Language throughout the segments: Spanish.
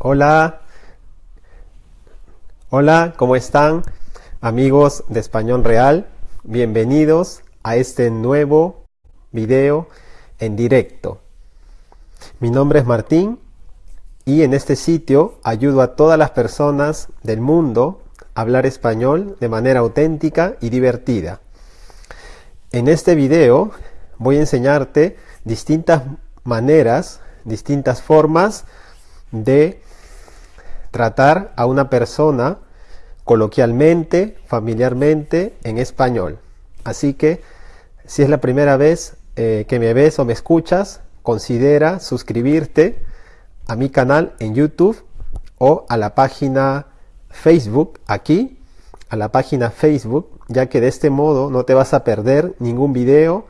Hola. Hola, ¿cómo están? Amigos de Español Real, bienvenidos a este nuevo video en directo. Mi nombre es Martín y en este sitio ayudo a todas las personas del mundo a hablar español de manera auténtica y divertida. En este video voy a enseñarte distintas maneras, distintas formas de tratar a una persona coloquialmente, familiarmente, en español. Así que si es la primera vez eh, que me ves o me escuchas, considera suscribirte a mi canal en YouTube o a la página Facebook aquí, a la página Facebook, ya que de este modo no te vas a perder ningún video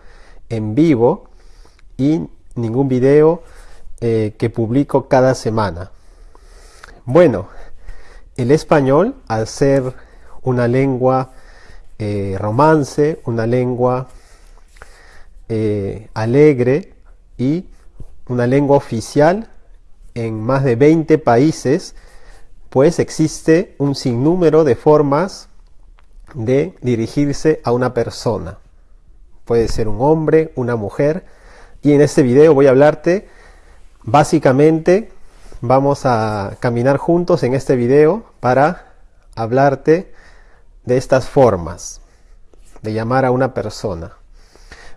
en vivo y ningún video eh, que publico cada semana. Bueno, el español, al ser una lengua eh, romance, una lengua eh, alegre y una lengua oficial en más de 20 países, pues existe un sinnúmero de formas de dirigirse a una persona. Puede ser un hombre, una mujer, y en este video voy a hablarte básicamente vamos a caminar juntos en este video para hablarte de estas formas de llamar a una persona.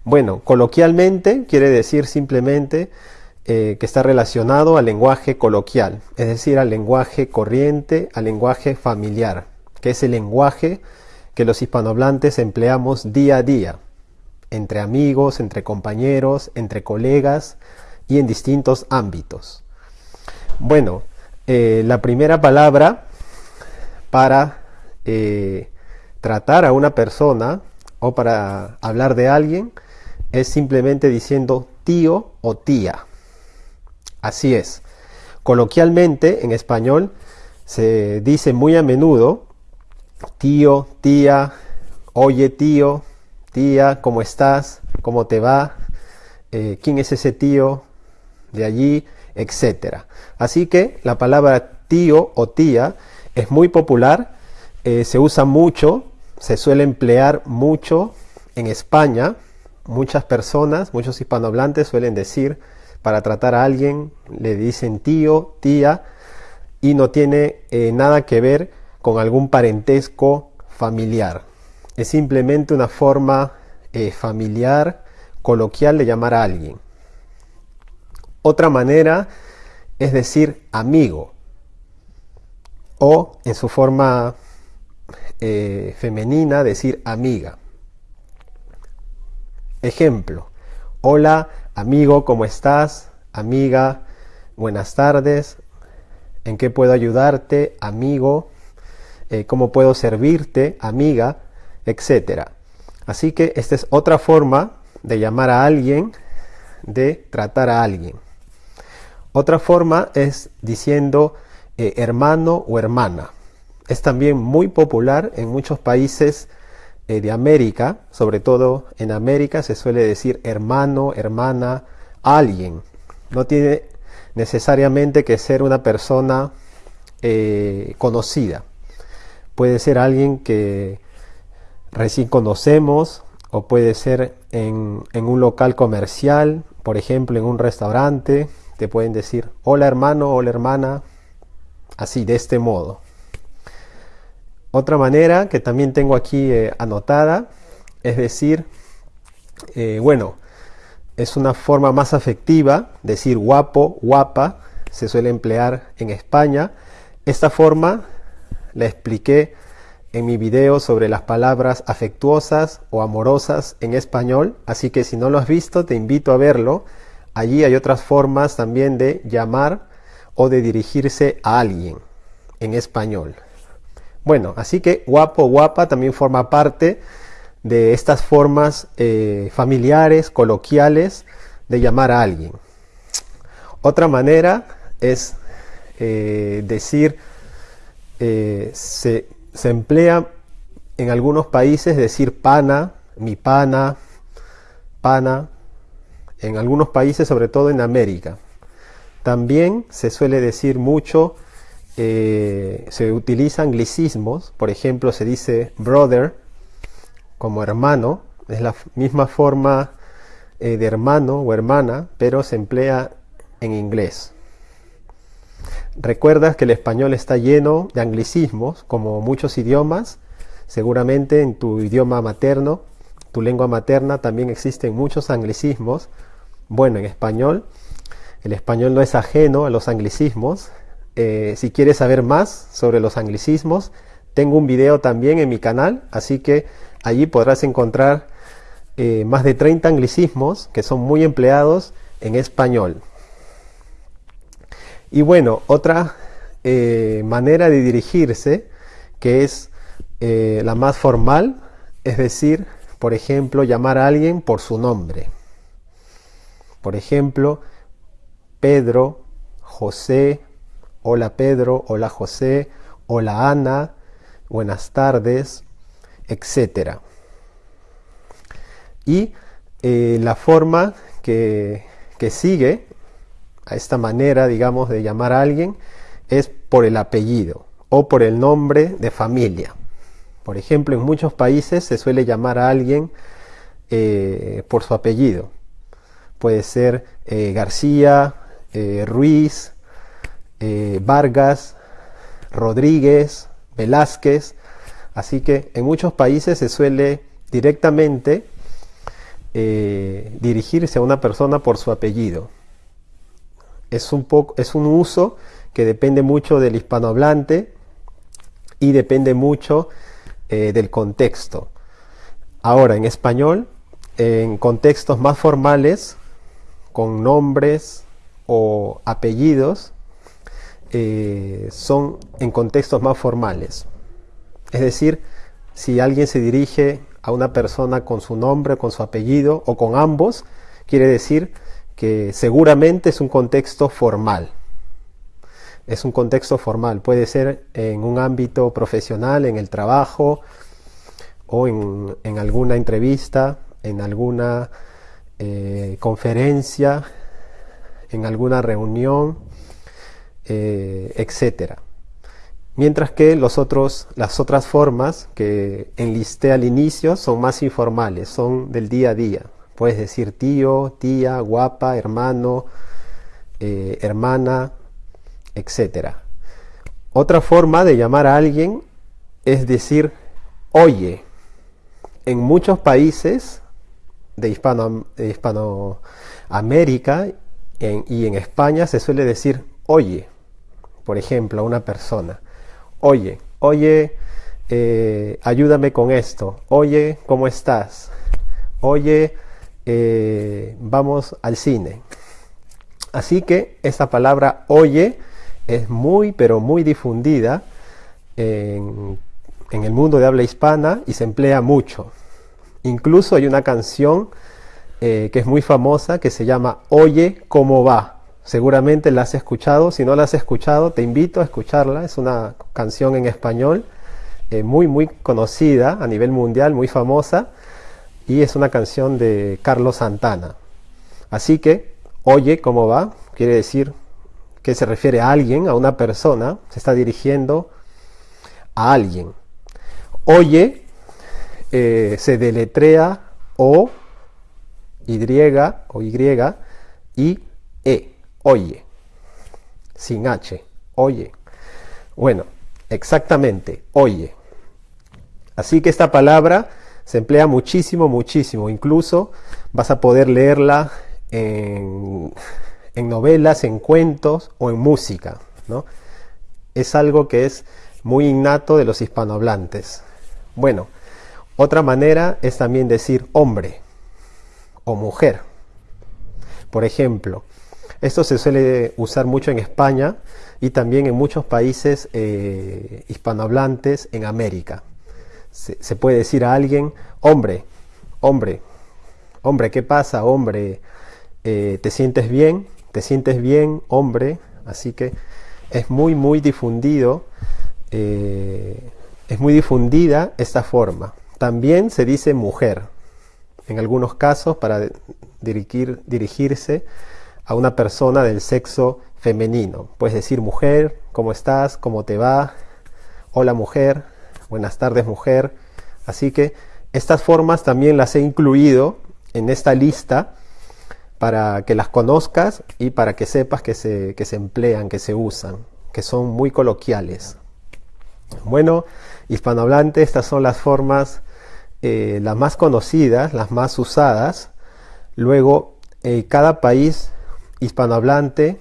Bueno, coloquialmente quiere decir simplemente eh, que está relacionado al lenguaje coloquial, es decir, al lenguaje corriente, al lenguaje familiar, que es el lenguaje que los hispanohablantes empleamos día a día, entre amigos, entre compañeros, entre colegas y en distintos ámbitos. Bueno, eh, la primera palabra para eh, tratar a una persona o para hablar de alguien es simplemente diciendo tío o tía. Así es. Coloquialmente en español se dice muy a menudo tío, tía, oye tío, tía, ¿cómo estás? ¿Cómo te va? Eh, ¿Quién es ese tío de allí? Etcétera. Así que la palabra tío o tía es muy popular, eh, se usa mucho, se suele emplear mucho en España. Muchas personas, muchos hispanohablantes suelen decir para tratar a alguien, le dicen tío, tía, y no tiene eh, nada que ver con algún parentesco familiar. Es simplemente una forma eh, familiar, coloquial de llamar a alguien. Otra manera es decir amigo o en su forma eh, femenina decir amiga. Ejemplo, hola amigo, ¿cómo estás? Amiga, buenas tardes, ¿en qué puedo ayudarte? Amigo, eh, ¿cómo puedo servirte? Amiga, etcétera. Así que esta es otra forma de llamar a alguien, de tratar a alguien. Otra forma es diciendo eh, hermano o hermana. Es también muy popular en muchos países eh, de América, sobre todo en América se suele decir hermano, hermana, alguien. No tiene necesariamente que ser una persona eh, conocida. Puede ser alguien que recién conocemos o puede ser en, en un local comercial, por ejemplo en un restaurante te pueden decir hola hermano, hola hermana, así, de este modo. Otra manera que también tengo aquí eh, anotada es decir, eh, bueno, es una forma más afectiva, decir guapo, guapa, se suele emplear en España. Esta forma la expliqué en mi video sobre las palabras afectuosas o amorosas en español, así que si no lo has visto te invito a verlo Allí hay otras formas también de llamar o de dirigirse a alguien en español. Bueno, así que guapo, guapa también forma parte de estas formas eh, familiares, coloquiales de llamar a alguien. Otra manera es eh, decir, eh, se, se emplea en algunos países decir pana, mi pana, pana, en algunos países, sobre todo en América. También se suele decir mucho, eh, se utilizan anglicismos, por ejemplo se dice brother como hermano, es la misma forma eh, de hermano o hermana, pero se emplea en inglés. Recuerdas que el español está lleno de anglicismos, como muchos idiomas, seguramente en tu idioma materno, tu lengua materna, también existen muchos anglicismos. Bueno, en español, el español no es ajeno a los anglicismos. Eh, si quieres saber más sobre los anglicismos, tengo un video también en mi canal, así que allí podrás encontrar eh, más de 30 anglicismos que son muy empleados en español. Y bueno, otra eh, manera de dirigirse, que es la más formal, es decir, por ejemplo, llamar a alguien por su nombre. Por ejemplo, Pedro, José, hola Pedro, hola José, hola Ana, buenas tardes, etc. Y eh, la forma que, que sigue a esta manera, digamos, de llamar a alguien es por el apellido o por el nombre de familia. Por ejemplo, en muchos países se suele llamar a alguien eh, por su apellido. Puede ser eh, García, eh, Ruiz, Vargas, Rodríguez, Velázquez. Así que en muchos países se suele directamente dirigirse a una persona por su apellido. Es un, poco, es un uso que depende mucho del hispanohablante y depende mucho eh, del contexto. Ahora, en español, en contextos más formales, con nombres o apellidos, eh, son en contextos más formales. Es decir, si alguien se dirige a una persona con su nombre, con su apellido o con ambos, quiere decir que seguramente es un contexto formal es un contexto formal, puede ser en un ámbito profesional, en el trabajo o en, alguna entrevista, en alguna eh, conferencia, en alguna reunión, eh, etc. Mientras que los otros, las otras formas que enlisté al inicio son más informales, son del día a día. Puedes decir tío, tía, guapa, hermano, eh, hermana, etc. Otra forma de llamar a alguien es decir oye. En muchos países de, Hispano, Hispanoamérica y en España se suele decir oye, por ejemplo, a una persona. Oye, oye, eh, ayúdame con esto. Oye, ¿cómo estás? Oye, eh, vamos al cine. Así que esta palabra oye es muy, pero muy difundida en, el mundo de habla hispana y se emplea mucho. Incluso hay una canción eh, que es muy famosa que se llama Oye, ¿cómo va? Seguramente la has escuchado, si no la has escuchado te invito a escucharla, es una canción en español eh, muy muy conocida a nivel mundial, muy famosa y es una canción de Carlos Santana. Así que, oye, ¿cómo va? Quiere decir que se refiere a alguien, a una persona, se está dirigiendo a alguien. Oye eh, se deletrea O, Y o Y y E, oye, sin H, oye. Bueno, exactamente, oye. Así que esta palabra se emplea muchísimo, muchísimo. Incluso vas a poder leerla en en novelas, en cuentos o en música. ¿no? Es algo que es muy innato de los hispanohablantes. Bueno, otra manera es también decir hombre o mujer. Por ejemplo, esto se suele usar mucho en España y también en muchos países eh, hispanohablantes en América. Se, puede decir a alguien, hombre, hombre, hombre, ¿qué pasa? Hombre, eh, ¿te sientes bien? te sientes bien, hombre, así que es muy, muy difundido, eh, es muy difundida esta forma. También se dice mujer, en algunos casos para dirigir, dirigirse a una persona del sexo femenino. Puedes decir mujer, ¿cómo estás? ¿Cómo te va? Hola mujer, buenas tardes mujer. Así que estas formas también las he incluido en esta lista para que las conozcas y para que sepas que se, que se emplean, que se usan, que son muy coloquiales. Bueno, hispanohablante, estas son las formas, eh, las más conocidas, las más usadas. Luego, eh, cada país hispanohablante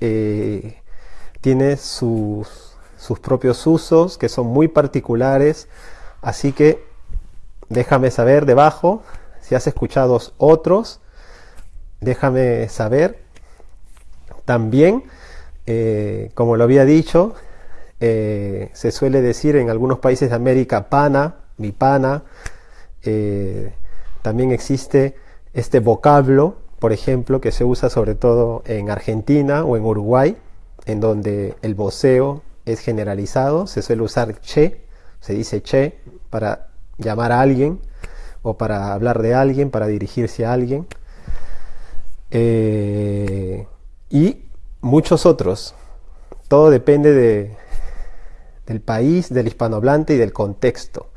eh, tiene sus, sus propios usos que son muy particulares, así que déjame saber debajo si has escuchado otros déjame saber. También, como lo había dicho, se suele decir en algunos países de América pana, mi pana. Eh, también existe este vocablo, por ejemplo, que se usa sobre todo en Argentina o en Uruguay, en donde el voceo es generalizado. Se suele usar che, se dice che para llamar a alguien o para hablar de alguien, para dirigirse a alguien. Eh, y muchos otros. Todo depende de, del país, del hispanohablante y del contexto.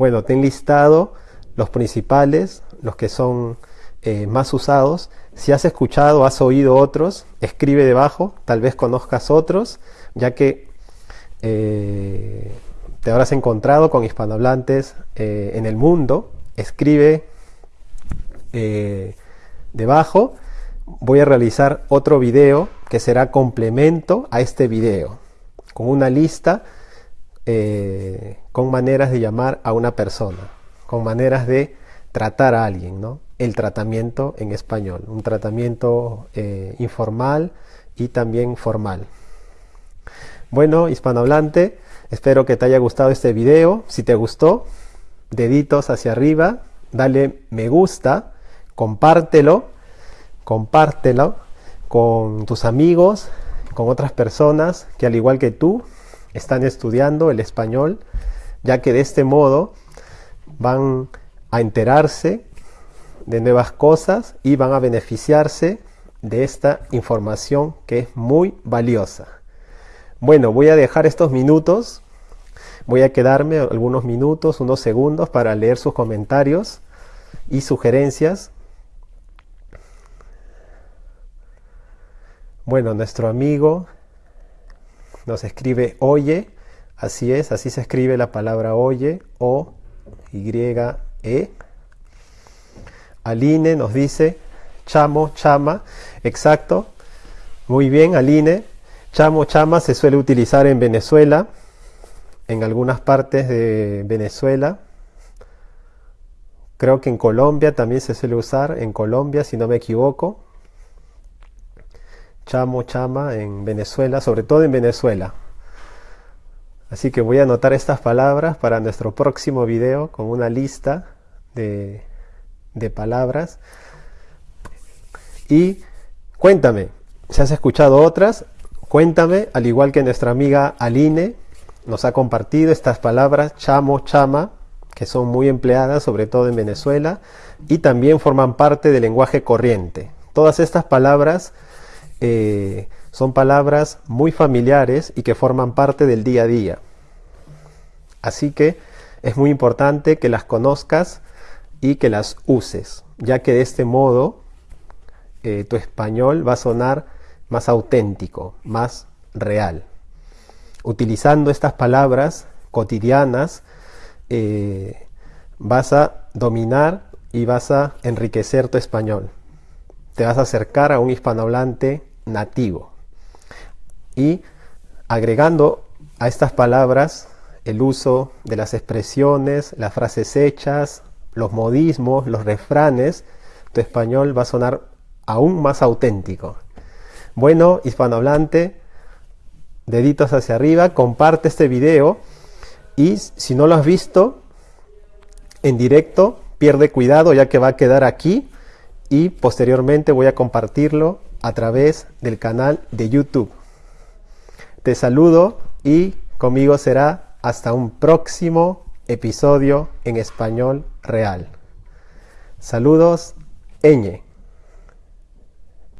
Bueno, te he listado los principales, los que son eh, más usados. Si has escuchado, has oído otros, escribe debajo, tal vez conozcas otros, ya que eh, te habrás encontrado con hispanohablantes en el mundo. Escribe Debajo voy a realizar otro video que será complemento a este video, con una lista eh, con maneras de llamar a una persona, con maneras de tratar a alguien, ¿no? El tratamiento en español, un tratamiento eh, informal y también formal. Bueno, hispanohablante, espero que te haya gustado este video. Si te gustó, deditos hacia arriba, dale me gusta compártelo, compártelo con tus amigos, con otras personas que al igual que tú están estudiando el español, ya que de este modo van a enterarse de nuevas cosas y van a beneficiarse de esta información que es muy valiosa. Bueno, voy a dejar estos minutos, voy a quedarme algunos minutos, unos segundos para leer sus comentarios y sugerencias Bueno, nuestro amigo nos escribe oye, así es, así se escribe la palabra oye, o y e. Aline nos dice chamo, chama, exacto, muy bien, Aline. Chamo, chama se suele utilizar en Venezuela, en algunas partes de Venezuela. Creo que en Colombia también se suele usar, en Colombia si no me equivoco chamo, chama en Venezuela, sobre todo en Venezuela. Así que voy a anotar estas palabras para nuestro próximo video con una lista de, de palabras. Y cuéntame, si has escuchado otras, cuéntame, al igual que nuestra amiga Aline nos ha compartido estas palabras, chamo, chama, que son muy empleadas, sobre todo en Venezuela, y también forman parte del lenguaje corriente. Todas estas palabras eh, son palabras muy familiares y que forman parte del día a día. Así que es muy importante que las conozcas y que las uses, ya que de este modo eh, tu español va a sonar más auténtico, más real. Utilizando estas palabras cotidianas, eh, vas a dominar y vas a enriquecer tu español. Te vas a acercar a un hispanohablante nativo. Y agregando a estas palabras el uso de las expresiones, las frases hechas, los modismos, los refranes, tu español va a sonar aún más auténtico. Bueno, hispanohablante, deditos hacia arriba, comparte este video y si no lo has visto en directo, pierde cuidado ya que va a quedar aquí y posteriormente voy a compartirlo a través del canal de YouTube. Te saludo y conmigo será hasta un próximo episodio en español real. Saludos, Eñe.